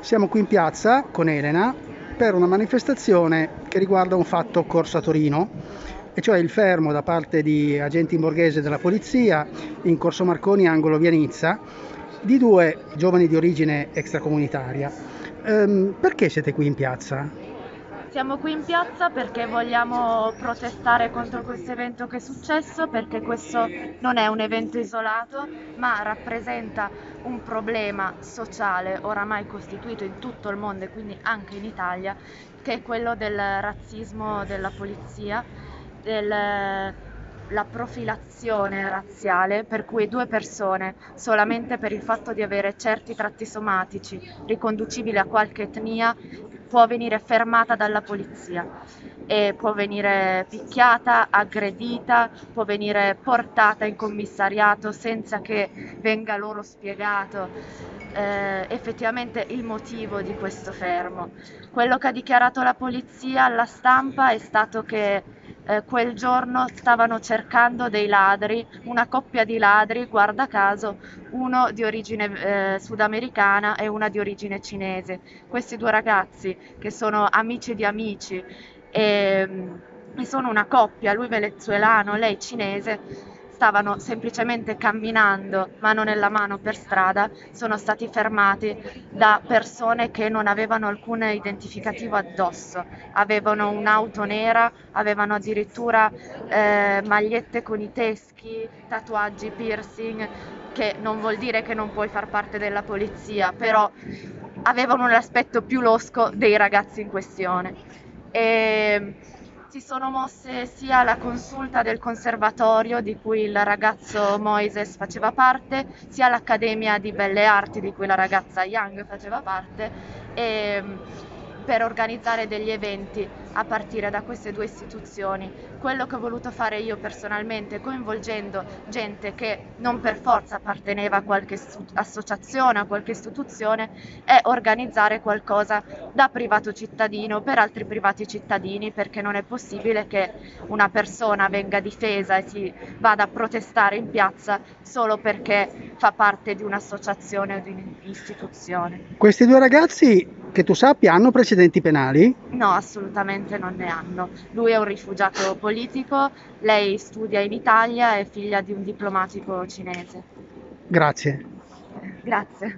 Siamo qui in piazza con Elena per una manifestazione che riguarda un fatto occorso a Torino, e cioè il fermo da parte di agenti in borghese della polizia in Corso Marconi, angolo via Nizza, di due giovani di origine extracomunitaria. Ehm, perché siete qui in piazza? Siamo qui in piazza perché vogliamo protestare contro questo evento che è successo, perché questo non è un evento isolato, ma rappresenta un problema sociale oramai costituito in tutto il mondo e quindi anche in Italia, che è quello del razzismo della polizia, del la profilazione razziale per cui due persone, solamente per il fatto di avere certi tratti somatici riconducibili a qualche etnia, può venire fermata dalla polizia e può venire picchiata, aggredita, può venire portata in commissariato senza che venga loro spiegato eh, effettivamente il motivo di questo fermo. Quello che ha dichiarato la polizia alla stampa è stato che eh, quel giorno stavano cercando dei ladri, una coppia di ladri, guarda caso, uno di origine eh, sudamericana e una di origine cinese. Questi due ragazzi, che sono amici di amici e, e sono una coppia, lui venezuelano, lei cinese, stavano semplicemente camminando mano nella mano per strada, sono stati fermati da persone che non avevano alcun identificativo addosso, avevano un'auto nera, avevano addirittura eh, magliette con i teschi, tatuaggi, piercing, che non vuol dire che non puoi far parte della polizia, però avevano un aspetto più losco dei ragazzi in questione. E si sono mosse sia la consulta del conservatorio di cui il ragazzo Moises faceva parte, sia l'Accademia di Belle Arti di cui la ragazza Young faceva parte. E, per organizzare degli eventi a partire da queste due istituzioni. Quello che ho voluto fare io personalmente, coinvolgendo gente che non per forza apparteneva a qualche associazione, a qualche istituzione, è organizzare qualcosa da privato cittadino per altri privati cittadini, perché non è possibile che una persona venga difesa e si vada a protestare in piazza solo perché fa parte di un'associazione o di un'istituzione. Questi due ragazzi che tu sappia hanno precedenti penali? No, assolutamente non ne hanno. Lui è un rifugiato politico, lei studia in Italia, è figlia di un diplomatico cinese. Grazie. Grazie.